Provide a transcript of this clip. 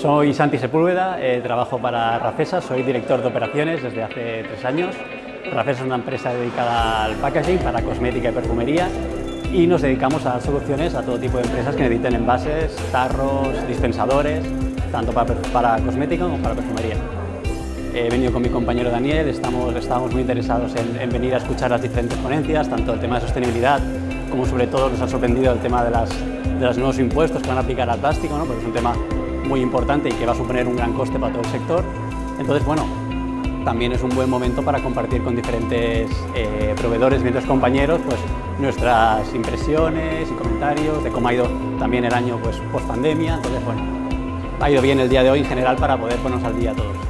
Soy Santi Sepúlveda, eh, trabajo para Rafesa, soy director de operaciones desde hace tres años. Rafesa es una empresa dedicada al packaging para cosmética y perfumería y nos dedicamos a dar soluciones a todo tipo de empresas que necesiten envases, tarros, dispensadores, tanto para, cosmética como para perfumería. He venido con mi compañero Daniel, estamos, estamos muy interesados en, venir a escuchar las diferentes ponencias, tanto el tema de sostenibilidad como sobre todo nos ha sorprendido el tema de, las, de los nuevos impuestos que van a aplicar al plástico, ¿no? porque es un tema muy importante y que va a suponer un gran coste para todo el sector. Entonces, bueno, también es un buen momento para compartir con diferentes eh, proveedores, diferentes compañeros, pues nuestras impresiones y comentarios de cómo ha ido también el año pues, post pandemia. Entonces, bueno, ha ido bien el día de hoy en general para poder ponernos al día todos.